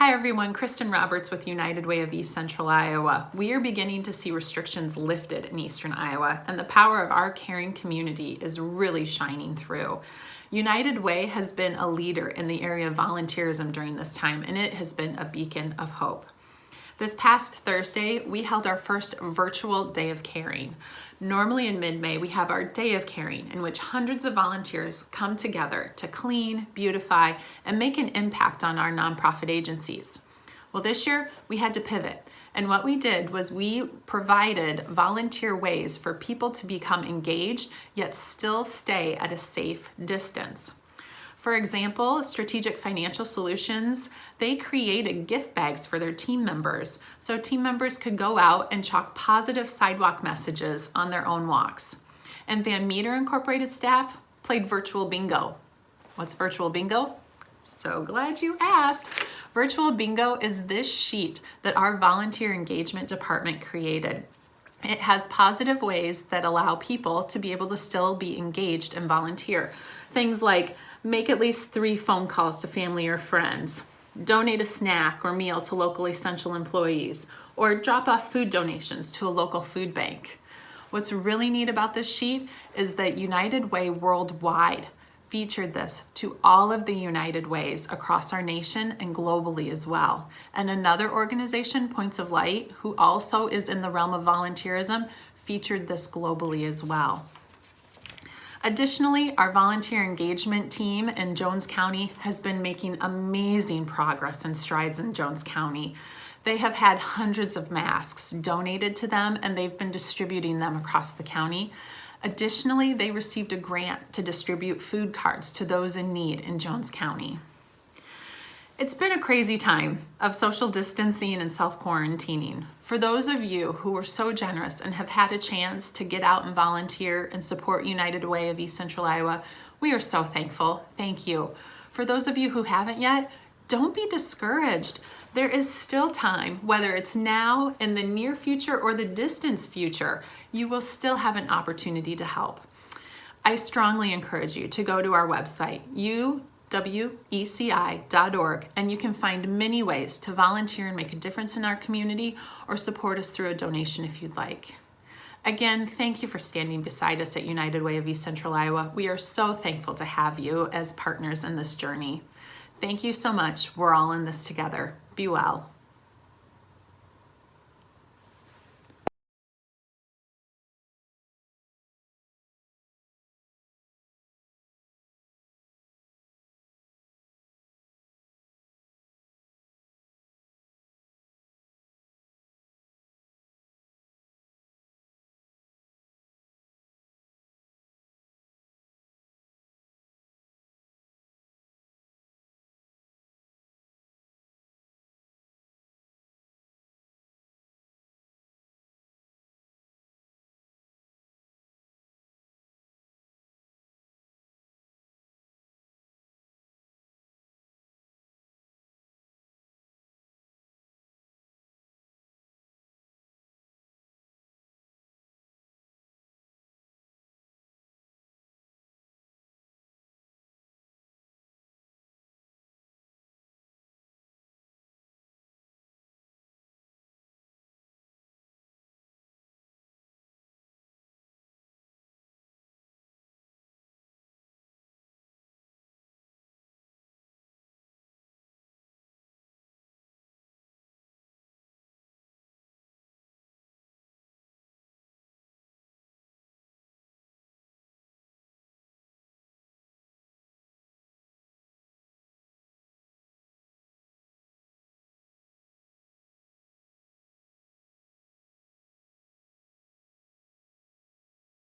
Hi everyone, Kristen Roberts with United Way of East Central Iowa. We are beginning to see restrictions lifted in Eastern Iowa and the power of our caring community is really shining through. United Way has been a leader in the area of volunteerism during this time and it has been a beacon of hope. This past Thursday, we held our first virtual Day of Caring. Normally in mid-May, we have our Day of Caring in which hundreds of volunteers come together to clean, beautify, and make an impact on our nonprofit agencies. Well, this year we had to pivot. And what we did was we provided volunteer ways for people to become engaged, yet still stay at a safe distance. For example, Strategic Financial Solutions, they created gift bags for their team members so team members could go out and chalk positive sidewalk messages on their own walks. And Van Meter Incorporated staff played virtual bingo. What's virtual bingo? So glad you asked. Virtual bingo is this sheet that our volunteer engagement department created. It has positive ways that allow people to be able to still be engaged and volunteer. Things like make at least three phone calls to family or friends, donate a snack or meal to local essential employees, or drop off food donations to a local food bank. What's really neat about this sheet is that United Way Worldwide featured this to all of the United Ways across our nation and globally as well. And another organization, Points of Light, who also is in the realm of volunteerism, featured this globally as well. Additionally, our volunteer engagement team in Jones County has been making amazing progress and strides in Jones County. They have had hundreds of masks donated to them and they've been distributing them across the county. Additionally, they received a grant to distribute food cards to those in need in Jones County. It's been a crazy time of social distancing and self-quarantining. For those of you who were so generous and have had a chance to get out and volunteer and support United Way of East Central Iowa, we are so thankful. Thank you. For those of you who haven't yet, don't be discouraged. There is still time, whether it's now, in the near future, or the distant future, you will still have an opportunity to help. I strongly encourage you to go to our website, you weci.org, and you can find many ways to volunteer and make a difference in our community or support us through a donation if you'd like. Again, thank you for standing beside us at United Way of East Central Iowa. We are so thankful to have you as partners in this journey. Thank you so much. We're all in this together. Be well.